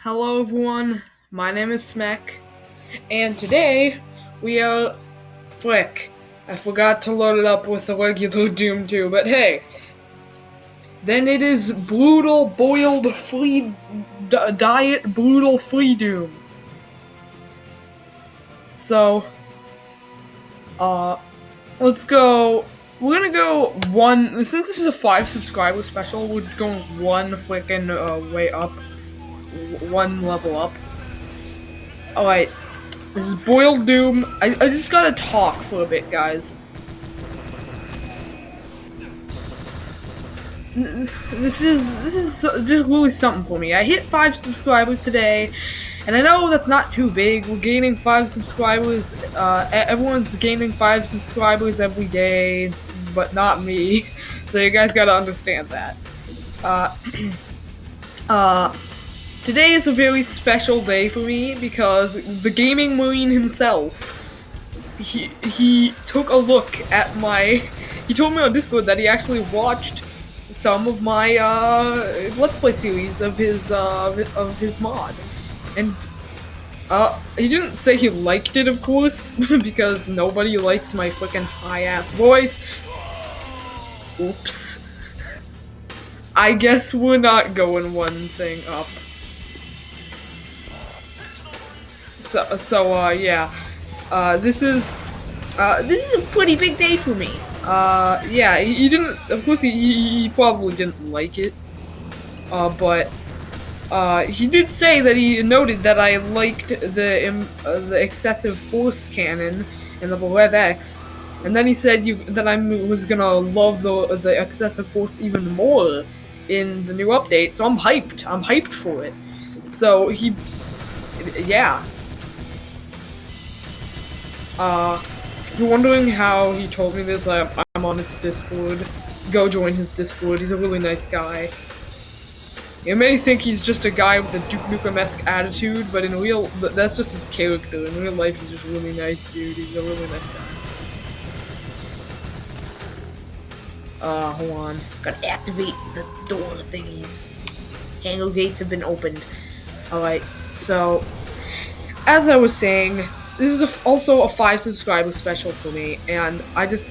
Hello everyone, my name is Smek, and today we are Flick. I forgot to load it up with the regular Doom 2, but hey. Then it is Brutal Boiled Free Diet Brutal Free Doom. So, uh, let's go. We're gonna go one, since this is a 5 subscriber special, we're going one freaking uh, way up one level up. Alright. This is Boiled Doom. I, I just gotta talk for a bit, guys. This is this is just really something for me. I hit five subscribers today, and I know that's not too big. We're gaining five subscribers. Uh, everyone's gaining five subscribers every day, but not me. So you guys gotta understand that. Uh, uh, Today is a very special day for me because the gaming marine himself, he he took a look at my, he told me on Discord that he actually watched some of my uh, Let's Play series of his uh, of his mod, and uh, he didn't say he liked it, of course, because nobody likes my freaking high-ass voice. Oops. I guess we're not going one thing up. So, so uh, yeah. Uh, this is, uh, this is a pretty big day for me. Uh, yeah, he, he didn't, of course he, he, probably didn't like it. Uh, but, uh, he did say that he noted that I liked the, um, uh, the excessive force cannon in the Rev X. And then he said you, that I was gonna love the, the excessive force even more in the new update, so I'm hyped. I'm hyped for it. So he, yeah, uh, you're wondering how he told me this, I, I'm on its Discord. Go join his Discord, he's a really nice guy. You may think he's just a guy with a Duke Nukem-esque attitude, but in real, that's just his character. In real life, he's just really nice dude. He's a really nice guy. Uh, hold on. Gotta activate the door thingies. Handle gates have been opened. Alright, so, as I was saying, this is a, also a five subscriber special for me, and I just,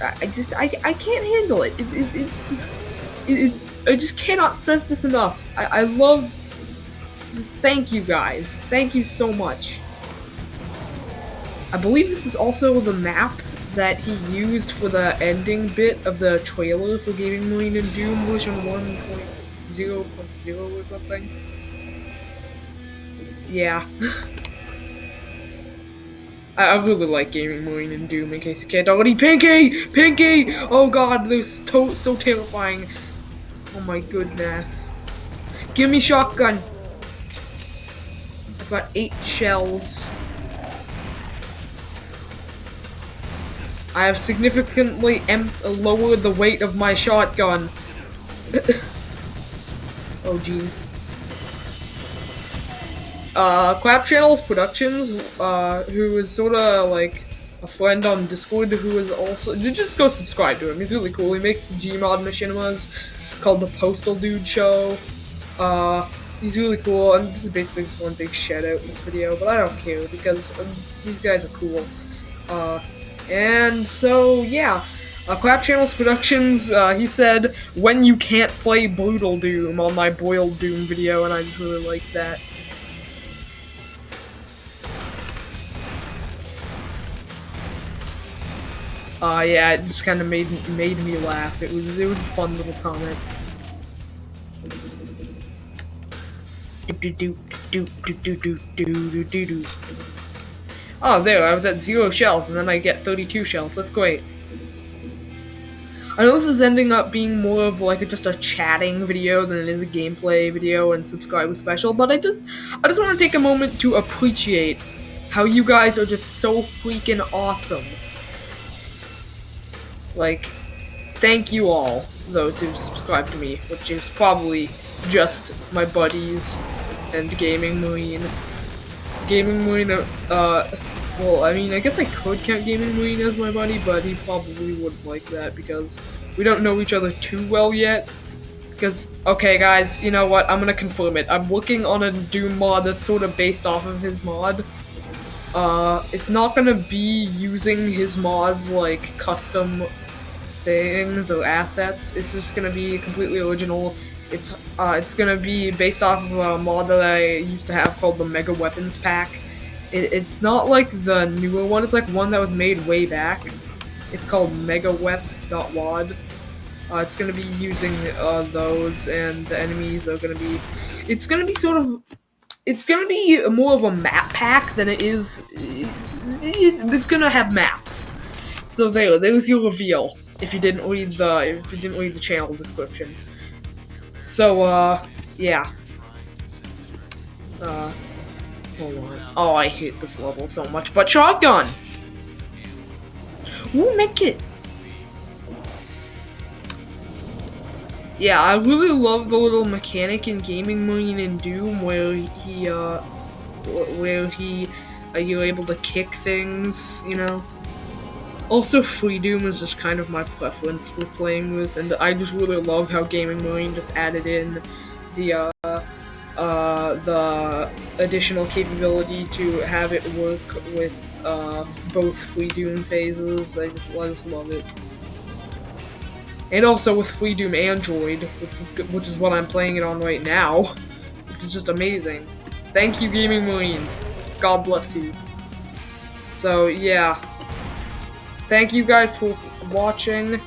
I just, I, I can't handle it. it, it it's, it, it's, I just cannot stress this enough. I, I love, just thank you guys. Thank you so much. I believe this is also the map that he used for the ending bit of the trailer for Gaming Marine and Doom version 1.0.0 or something. Yeah. I, really like Gaming Marine and Doom in case you can't already. Pinky! Pinky! Oh god, this is so terrifying. Oh my goodness. Give me shotgun. I've got eight shells. I have significantly lowered the weight of my shotgun. oh jeez uh, Clap Channels Productions, uh, who is sort of like a friend on Discord who is also, just go subscribe to him, he's really cool, he makes Gmod machinimas called The Postal Dude Show, uh, he's really cool, and this is basically just one big shout out in this video, but I don't care, because um, these guys are cool, uh, and so, yeah, uh, Clap Channels Productions, uh, he said, when you can't play Brutal Doom on my Boiled Doom video, and I just really like that. Uh, yeah, it just kind of made made me laugh. It was it was a fun little comment. Oh, there, I was at zero shells, and then I get 32 shells. That's great. I know this is ending up being more of like a, just a chatting video than it is a gameplay video and subscriber special, but I just I just want to take a moment to appreciate how you guys are just so freaking awesome. Like, thank you all, those who subscribed to me, which is probably just my buddies and Gaming Marine. Gaming Marine, uh, well, I mean, I guess I could count Gaming Marine as my buddy, but he probably wouldn't like that because we don't know each other too well yet. Because, okay, guys, you know what? I'm gonna confirm it. I'm working on a Doom mod that's sort of based off of his mod. Uh, it's not gonna be using his mods like custom things or assets. It's just gonna be completely original. It's uh, it's gonna be based off of a mod that I used to have called the Mega Weapons Pack. It, it's not like the newer one. It's like one that was made way back. It's called MegaWep.wad. Uh, it's gonna be using uh, those, and the enemies are gonna be. It's gonna be sort of. It's gonna be more of a map pack than it is. It's, it's gonna have maps. So there, there's your reveal. If you didn't read the, if you didn't read the channel description. So, uh, yeah. Uh, hold on. Oh, I hate this level so much. But shotgun. Ooh, make it. Yeah, I really love the little mechanic in Gaming Marine and Doom where he, uh, where he, uh, you're able to kick things, you know? Also, Free Doom is just kind of my preference for playing this, and I just really love how Gaming Marine just added in the, uh, uh, the additional capability to have it work with, uh, both Free Doom phases. I just, I just love it and also with Free Doom Android, which is which is what I'm playing it on right now, which is just amazing. Thank you, Gaming Marine. God bless you. So yeah, thank you guys for watching.